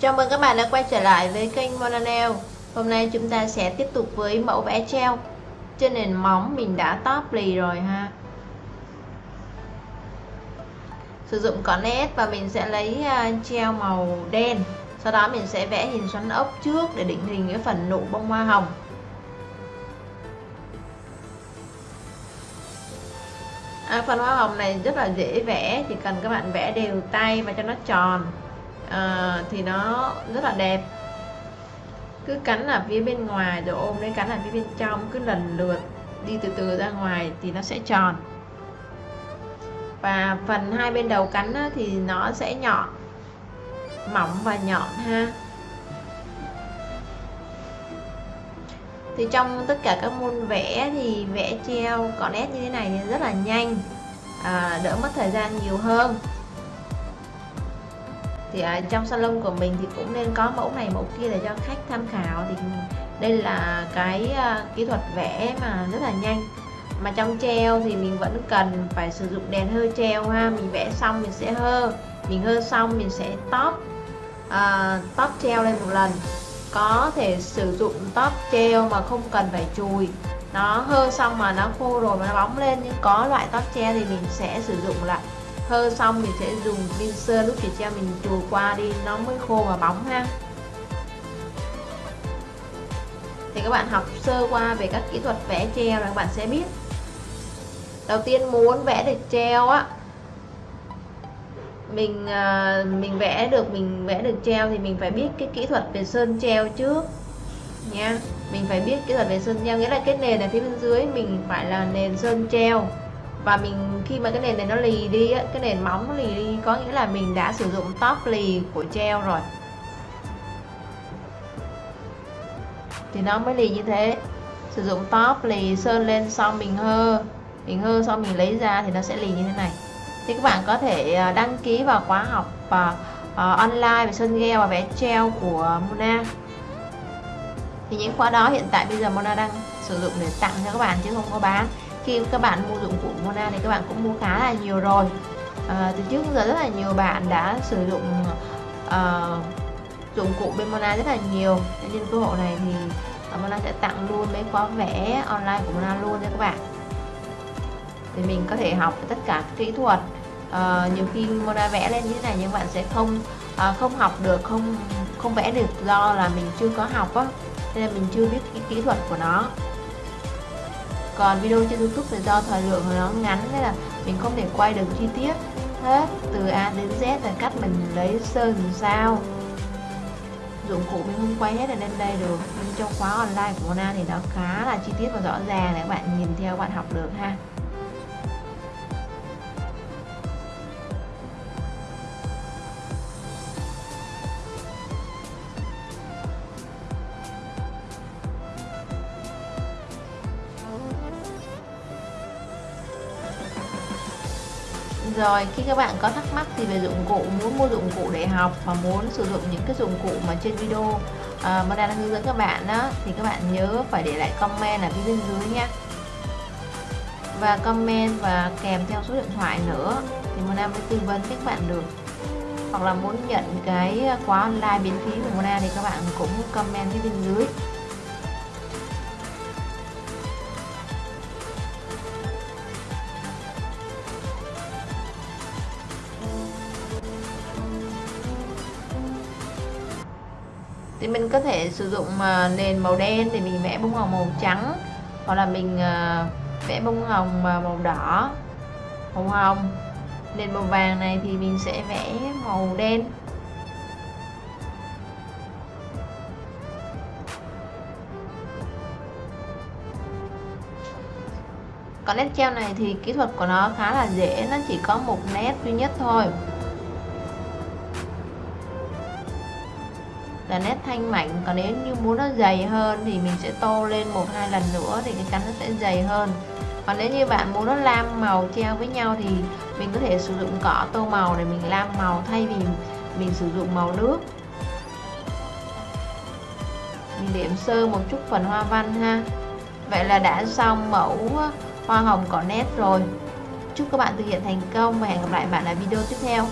Chào mừng các bạn đã quay trở lại với kênh Monanel. Hôm nay chúng ta sẽ tiếp tục với mẫu vẽ treo. Trên nền móng mình đã top lì rồi ha. Sử dụng cỏ nét và mình sẽ lấy à, treo màu đen. Sau đó mình sẽ vẽ hình xoắn ốc trước để định hình cái phần nụ bông hoa hồng. À, Phần hoa hồng này rất là dễ vẽ Chỉ cần các bạn vẽ đều tay và cho nó tròn à, thì nó rất là đẹp. Cứ cắn ở phía bên ngoài rồi ôm lấy cắn ở phía bên trong cứ lần lượt đi từ từ ra ngoài thì nó sẽ tròn. Và phần hai bên đầu cắn thì nó sẽ nhọn mỏng và nhọn ha. Thì trong tất cả các môn vẽ thì vẽ treo có nét như thế này thì rất là nhanh à, đỡ mất thời gian nhiều hơn thì ở trong salon của mình thì cũng nên có mẫu này mẫu kia để cho khách tham khảo. Thì đây là cái uh, kỹ thuật vẽ mà rất là nhanh. Mà trong treo thì mình vẫn cần phải sử dụng đèn hơi treo ha. Mình vẽ xong mình sẽ hơ mình hơ xong mình sẽ top uh, top treo lên một lần. Có thể sử dụng top treo mà không cần phải chùi. Nó hơ xong mà nó khô rồi mà nó bóng lên nhưng có loại top treo thì mình sẽ sử dụng lại hơ xong mình sẽ dùng pin lúc chị treo mình chùa qua đi, nó mới khô và bóng ha. Thì các bạn học sơ qua về các kỹ thuật vẽ treo là các bạn sẽ biết. Đầu tiên muốn vẽ được treo á, mình à, mình vẽ được, mình vẽ được treo thì mình phải biết cái kỹ thuật về sơn treo trước, nha. Mình phải biết kỹ thuật về sơn treo, nghĩa là cái nền ở phía bên dưới mình phải là nền sơn treo và mình khi mà cái nền này nó lì đi á, cái nền móng nó lì đi có nghĩa là mình đã sử dụng top lì của treo rồi. Thì nó mới lì như thế. Sử dụng top lì sơn lên xong mình hơ. Mình hơ xong mình lấy ra thì nó sẽ lì như thế này. Thì các bạn có thể à, đăng ký vào khóa học và uh, online về sơn gel và vẽ treo của Mona. Thì những khóa đó hiện tại bây giờ Mona đang sử dụng để tặng cho các bạn chứ không có bán khi các bạn mua dụng cụ Mona thì các bạn cũng mua khá là nhiều rồi. À, từ trước giờ rất là nhiều bạn đã sử dụng uh, dụng cụ bên Mona rất là nhiều. Nên cơ hội này thì ờ, Mona sẽ tặng luôn mấy khóa vẽ online của Mona luôn cho các bạn. Thì mình có thể học tất cả các kỹ thuật. Uh, nhiều khi Mona vẽ lên như thế này nhưng bạn sẽ không uh, không học được không không vẽ được do là mình chưa có học á. Nên là mình chưa biết cái kỹ thuật của nó còn video trên youtube thì do thời lượng của nó ngắn nên là mình không thể quay được chi tiết hết, từ A đến Z là cách mình lấy sơn làm sao. Dụng cụ mình không quay hết ở lên đây được, nhưng trong khóa online của Mona thì nó khá là chi tiết và rõ ràng để các bạn nhìn theo bạn học được ha. Rồi. Khi các bạn có thắc mắc thì về dụng cụ muốn mua dụng cụ để học và muốn sử dụng những cái dụng cụ mà trên video uh, mà đang hướng dẫn các bạn đó thì các bạn nhớ phải để lại comment ở phía bên dưới nhé và comment và kèm theo số điện thoại nữa thì Mona mới tư vấn các bạn được. Hoặc là muốn nhận cái khóa online miễn phí của Mona thì các bạn cũng comment phía bên dưới. Thì mình có thể sử dụng ờ, nền màu đen thì mình vẽ bông hồng màu trắng. Hoặc là mình ờ, vẽ bông hồng ờ, màu đỏ, màu hồng. Nền màu vàng này thì mình sẽ vẽ màu đen. Còn nét treo này thì kỹ thuật của nó khá là dễ. Nó chỉ có một nét duy nhất thôi. Là nét thanh mảnh, còn nếu như muốn nó dày hơn thì mình sẽ tô lên một hai lần nữa thì cái cánh nó sẽ dày hơn. Còn nếu như bạn muốn nó lam màu treo với nhau thì mình có thể sử dụng cỏ tô màu để mình lam màu thay vì mình sử dụng màu nước. Mình điểm sơ một chút phần hoa văn ha. Vậy là đã xong mẫu hoa hồng cỏ nét rồi. Chúc các bạn thực hiện thành công và hẹn gặp lại bạn ở video tiếp theo.